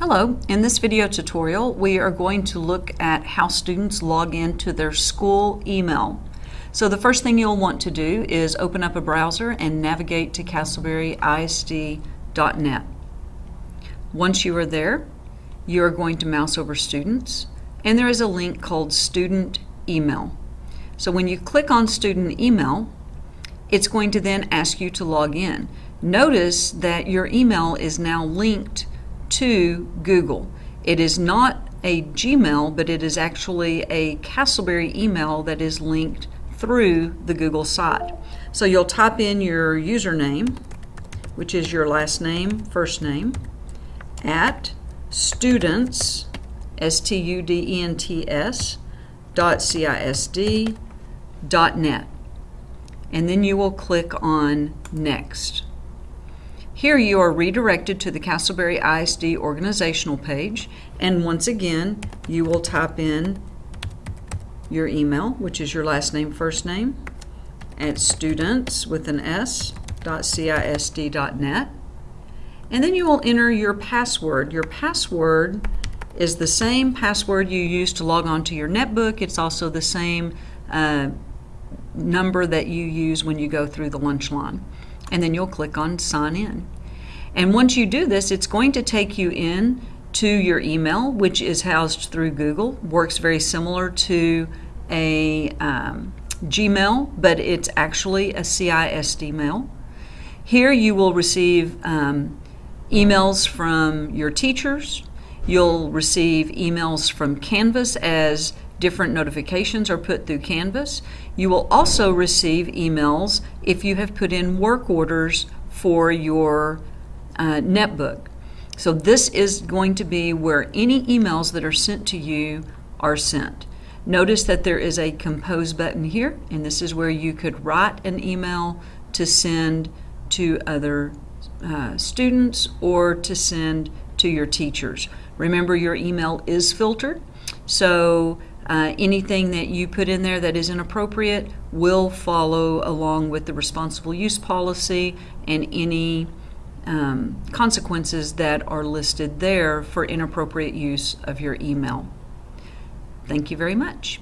Hello, in this video tutorial we are going to look at how students log into their school email. So the first thing you'll want to do is open up a browser and navigate to castleberryisd.net. Once you are there, you are going to mouse over students and there is a link called student email. So when you click on student email, it's going to then ask you to log in. Notice that your email is now linked to Google. It is not a Gmail, but it is actually a Castleberry email that is linked through the Google site. So you'll type in your username, which is your last name, first name, at students, S-T-U-D-E-N-T-S, dot C-I-S-D, dot net. And then you will click on Next. Here you are redirected to the Castleberry ISD organizational page and once again you will type in your email which is your last name first name at students with an s dot cisd dot net and then you will enter your password. Your password is the same password you use to log on to your netbook. It's also the same uh, number that you use when you go through the lunch line and then you'll click on sign in. And once you do this, it's going to take you in to your email, which is housed through Google. Works very similar to a um, Gmail, but it's actually a CISD mail. Here you will receive um, emails from your teachers. You'll receive emails from Canvas as different notifications are put through Canvas. You will also receive emails if you have put in work orders for your uh, netbook. So this is going to be where any emails that are sent to you are sent. Notice that there is a compose button here and this is where you could write an email to send to other uh, students or to send to your teachers. Remember your email is filtered so uh, anything that you put in there that is inappropriate will follow along with the responsible use policy and any um, consequences that are listed there for inappropriate use of your email. Thank you very much.